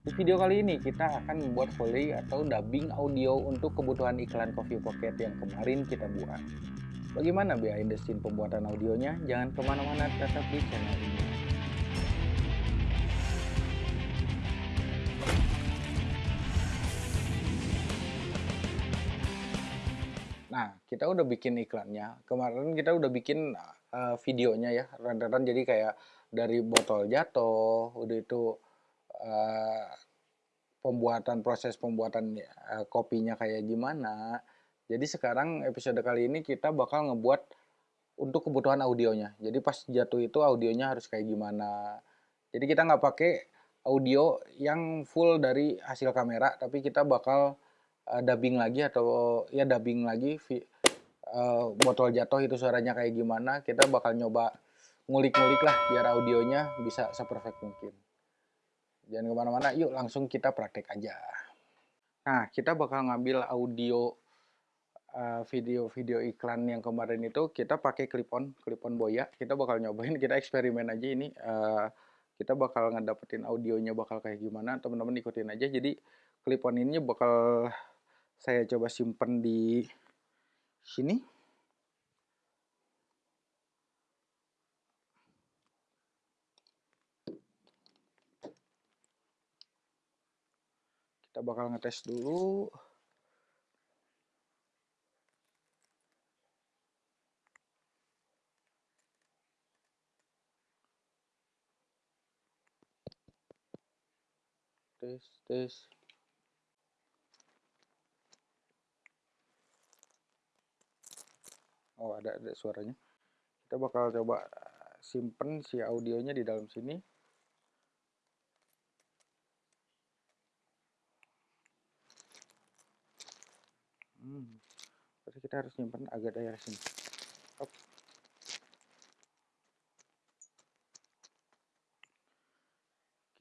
Di video kali ini kita akan membuat foley atau dubbing audio untuk kebutuhan iklan Coffee Pocket yang kemarin kita buat. Bagaimana behind the scene pembuatan audionya? Jangan ke mana-mana, tetap di channel ini. Nah, kita udah bikin iklannya. Kemarin kita udah bikin uh, videonya ya, renderan jadi kayak dari botol jatuh, udah itu uh, pembuatan proses pembuatan uh, kopinya kayak gimana. Jadi sekarang episode kali ini kita bakal ngebuat untuk kebutuhan audionya. Jadi pas jatuh itu audionya harus kayak gimana. Jadi kita nggak pakai audio yang full dari hasil kamera, tapi kita bakal uh, dubbing lagi atau ya dubbing lagi uh, botol jatuh itu suaranya kayak gimana kita bakal nyoba ngulik-ngulik lah biar audionya bisa seperfect mungkin jangan ke mana-mana yuk langsung kita praktek aja. Nah kita bakal ngambil audio video-video uh, iklan yang kemarin itu kita pakai clip-on clip-on boya. Kita bakal nyobain kita eksperimen aja ini uh, kita bakal ngedapetin audionya bakal kayak gimana teman-teman ikutin aja. Jadi clip-on ini bakal saya coba simpen di sini kita bakal ngetes dulu. Tes tes. Oh ada ada suaranya. Kita bakal coba simpen si audionya di dalam sini hmm, kita harus simpen agak daerah sini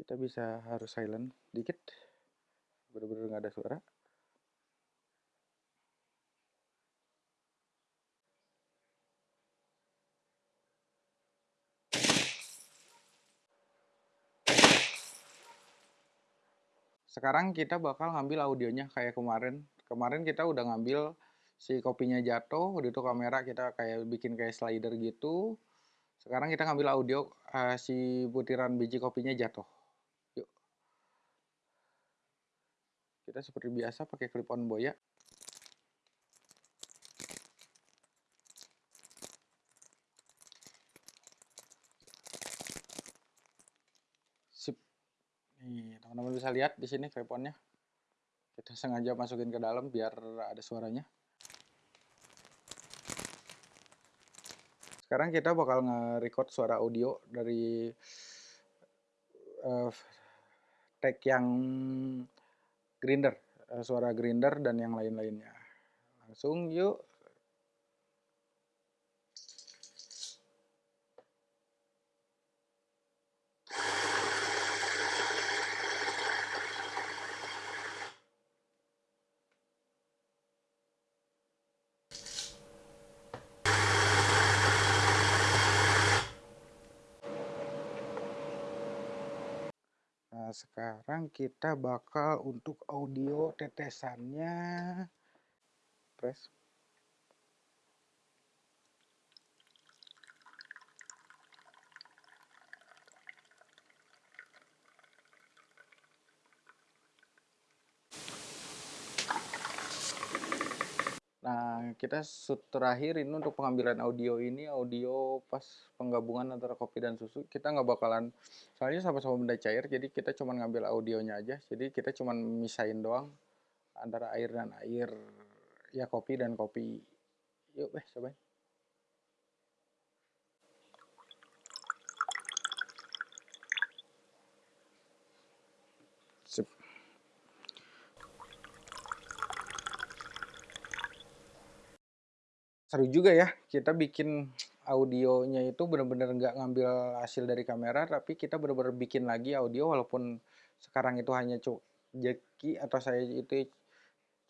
kita bisa harus silent dikit. Bener-bener nggak ada suara. Sekarang kita bakal ngambil audionya kayak kemarin kemarin kita udah ngambil si kopinya jatuh udah itu kamera kita kayak bikin kayak slider gitu. Sekarang kita ngambil audio uh, si butiran biji kopinya jatuh. Yuk. Kita seperti biasa pakai clip on boya. Nih, teman-teman bisa lihat di sini creponnya. Kita sengaja masukin ke dalam biar ada suaranya. Sekarang kita bakal nge-record suara audio dari uh, tag yang grinder, uh, suara grinder dan yang lain-lainnya. Langsung yuk Nah, sekarang kita bakal untuk audio tetesannya. Press Nah, kita terakhir ini untuk pengambilan audio ini, audio pas penggabungan antara kopi dan susu. Kita nggak bakalan, soalnya sama-sama benda cair, jadi kita cuma ngambil audionya aja. Jadi kita cuma misahin doang antara air dan air, ya kopi dan kopi. Yuk, eh, cobain. Seru juga ya kita bikin audionya itu benar-benar nggak ngambil hasil dari kamera tapi kita benar-benar bikin lagi audio walaupun sekarang itu hanya cuk Jeki atau saya itu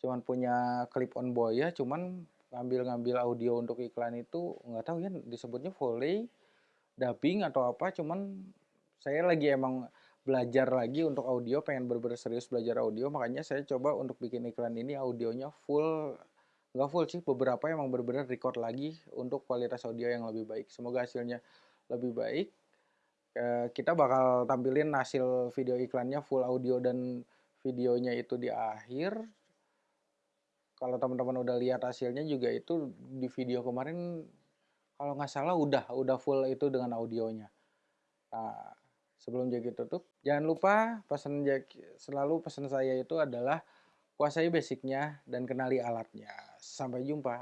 cuman punya clip on boy ya cuman ngambil-ngambil audio untuk iklan itu nggak tahu ya disebutnya foley dubbing atau apa cuman saya lagi emang belajar lagi untuk audio, pengen bener-bener serius belajar audio, makanya saya coba untuk bikin iklan ini audionya full nggak full sih, beberapa emang bener-bener record lagi untuk kualitas audio yang lebih baik. Semoga hasilnya lebih baik. Eh, kita bakal tampilin hasil video iklannya full audio dan videonya itu di akhir kalau teman-teman udah lihat hasilnya juga itu di video kemarin kalau nggak salah udah udah full itu dengan audionya nah sebelum Jaki tutup jangan lupa pesan selalu pesan saya itu adalah kuasai basicnya dan kenali alatnya. Sampai jumpa